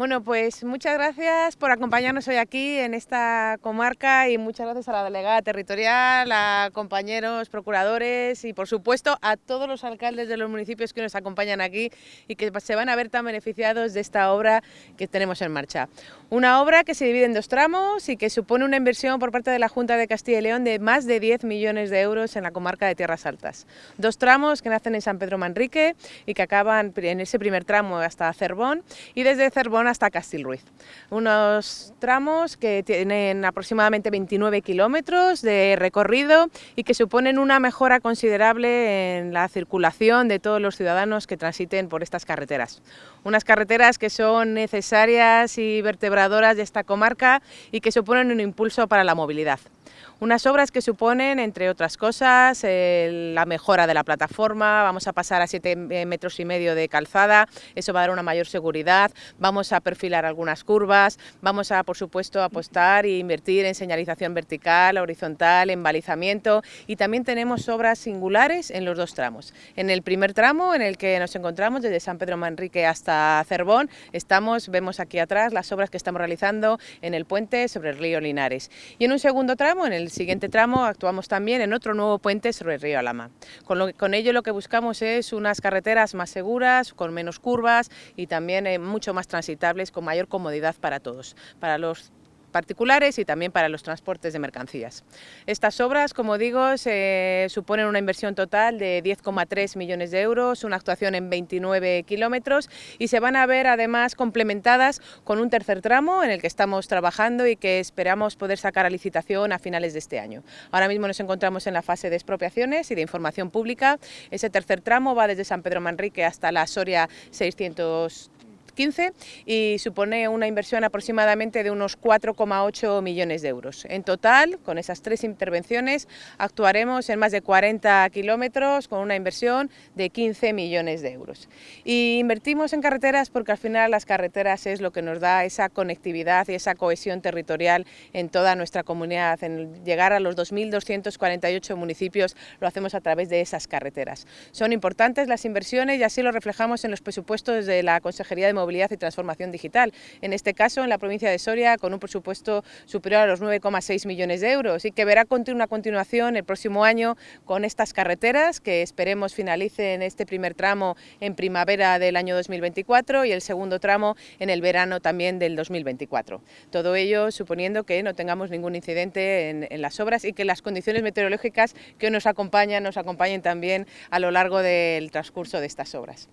Bueno, pues muchas gracias por acompañarnos hoy aquí en esta comarca y muchas gracias a la delegada territorial, a compañeros procuradores y por supuesto a todos los alcaldes de los municipios que nos acompañan aquí y que se van a ver tan beneficiados de esta obra que tenemos en marcha. Una obra que se divide en dos tramos y que supone una inversión por parte de la Junta de Castilla y León de más de 10 millones de euros en la comarca de Tierras Altas. Dos tramos que nacen en San Pedro Manrique y que acaban en ese primer tramo hasta Cervón y desde Cervón hasta Castilruiz. Unos tramos que tienen aproximadamente 29 kilómetros de recorrido y que suponen una mejora considerable en la circulación de todos los ciudadanos que transiten por estas carreteras. Unas carreteras que son necesarias y vertebradoras de esta comarca y que suponen un impulso para la movilidad. Unas obras que suponen, entre otras cosas, la mejora de la plataforma, vamos a pasar a 7 eh, metros y medio de calzada, eso va a dar una mayor seguridad, vamos a perfilar algunas curvas, vamos a, por supuesto, apostar e invertir en señalización vertical, horizontal, en balizamiento y también tenemos obras singulares en los dos tramos. En el primer tramo, en el que nos encontramos desde San Pedro Manrique hasta Cervón, estamos, vemos aquí atrás las obras que estamos realizando en el puente sobre el río Linares. Y en un segundo tramo, en el siguiente tramo actuamos también en otro nuevo puente sobre el río Alama. Con, ello lo que buscamos es unas carreteras más seguras, con menos curvas y también eh, mucho más transitables, con mayor comodidad para todos, para los particulares y también para los transportes de mercancías. Estas obras, como digo, se suponen una inversión total de 10,3 millones de euros, una actuación en 29 kilómetros y se van a ver además complementadas con un tercer tramo en el que estamos trabajando y que esperamos poder sacar a licitación a finales de este año. Ahora mismo nos encontramos en la fase de expropiaciones y de información pública. Ese tercer tramo va desde San Pedro Manrique hasta la Soria 600 15 y supone una inversión aproximadamente de unos 4,8 millones de euros. En total, con esas tres intervenciones, actuaremos en más de 40 kilómetros con una inversión de 15 millones de euros. Y invertimos en carreteras porque al final las carreteras es lo que nos da esa conectividad y esa cohesión territorial en toda nuestra comunidad. En llegar a los 2.248 municipios lo hacemos a través de esas carreteras. Son importantes las inversiones y así lo reflejamos en los presupuestos de la Consejería de Movilidad y Transformación Digital. En este caso, en la provincia de Soria, con un presupuesto superior a los 9,6 millones de euros y que verá una continuación el próximo año con estas carreteras que esperemos finalicen este primer tramo en primavera del año 2024 y el segundo tramo en el verano también del 2024. Todo ello suponiendo que no tengamos ningún incidente en, en las obras y que las condiciones meteorológicas que nos acompañan nos acompañen también a lo largo del transcurso de estas obras.